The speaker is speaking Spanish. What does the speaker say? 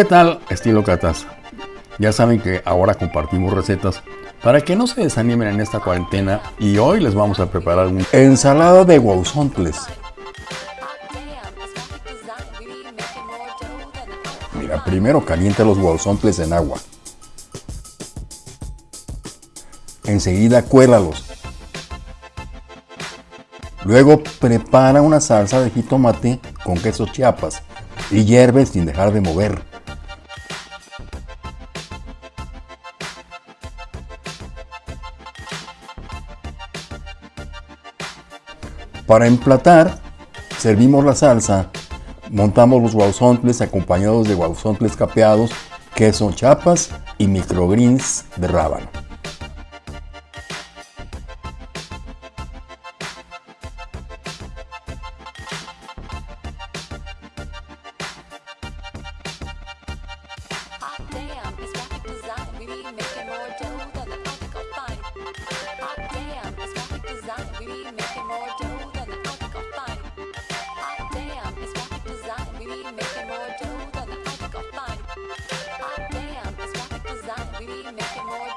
¿Qué tal, estilo Catas? Ya saben que ahora compartimos recetas para que no se desanimen en esta cuarentena y hoy les vamos a preparar una ensalada de guauzontles. Mira, primero calienta los guauzontles en agua. Enseguida cuélalos. Luego prepara una salsa de jitomate con queso chiapas y hierve sin dejar de mover. Para emplatar, servimos la salsa, montamos los guauzontles acompañados de guauzontles capeados, queso chapas y microgreens de rábano. dough, then I got mine. Ah, damn, This graphic design, we be making more